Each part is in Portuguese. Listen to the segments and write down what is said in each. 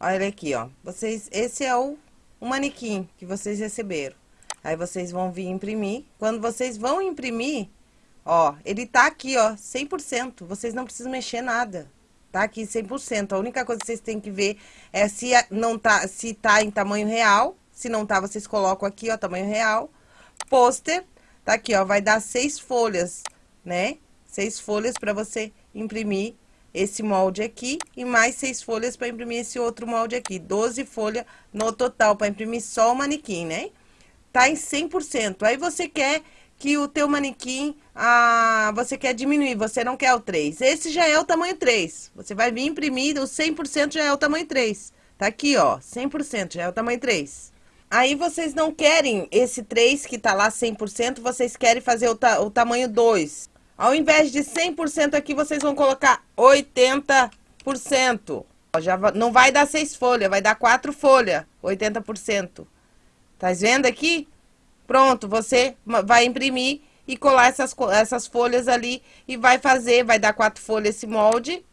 Olha aqui, ó. Vocês, esse é o, o manequim que vocês receberam. Aí vocês vão vir imprimir. Quando vocês vão imprimir, ó, ele tá aqui, ó, 100%. Vocês não precisam mexer nada. Tá aqui 100%. A única coisa que vocês têm que ver é se não tá, se tá em tamanho real. Se não tá, vocês colocam aqui, ó, tamanho real. Pôster, tá aqui, ó, vai dar seis folhas, né? Seis folhas para você imprimir esse molde aqui e mais seis folhas para imprimir esse outro molde aqui. 12 folhas no total para imprimir só o manequim, né? Tá em 100%. Aí você quer que o teu manequim, ah, você quer diminuir, você não quer o 3. Esse já é o tamanho 3. Você vai vir imprimir, o 100% já é o tamanho 3. Tá aqui, ó, 100% já é o tamanho 3. Aí vocês não querem esse 3 que tá lá 100%, vocês querem fazer o, ta o tamanho 2. Ao invés de 100% aqui, vocês vão colocar 80%. Já não vai dar 6 folhas, vai dar 4 folhas, 80%. Tá vendo aqui? Pronto, você vai imprimir e colar essas, essas folhas ali e vai fazer, vai dar quatro folhas esse molde.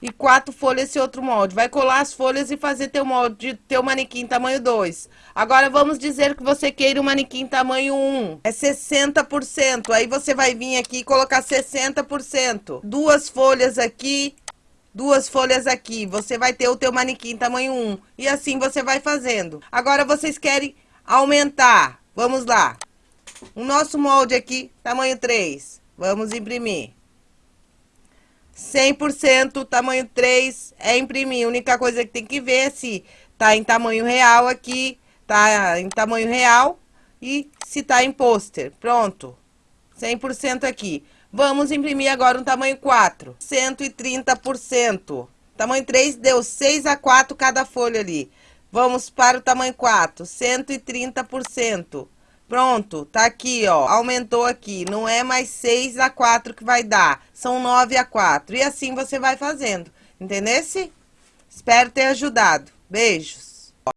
E quatro folhas esse outro molde. Vai colar as folhas e fazer teu molde, teu manequim tamanho 2. Agora, vamos dizer que você queira um manequim tamanho 1. Um. É 60%. Aí, você vai vir aqui e colocar 60%. Duas folhas aqui, duas folhas aqui. Você vai ter o teu manequim tamanho 1. Um. E assim, você vai fazendo. Agora, vocês querem aumentar. Vamos lá. O nosso molde aqui, tamanho 3. Vamos imprimir. 100% tamanho 3 é imprimir. A única coisa que tem que ver é se tá em tamanho real aqui, tá em tamanho real e se tá em pôster. Pronto. 100% aqui. Vamos imprimir agora um tamanho 4. 130%. Tamanho 3 deu 6 a 4 cada folha ali. Vamos para o tamanho 4, 130%. Pronto, tá aqui, ó, aumentou aqui. Não é mais 6 a 4 que vai dar, são 9 a 4. E assim você vai fazendo, entendesse? Espero ter ajudado. Beijos.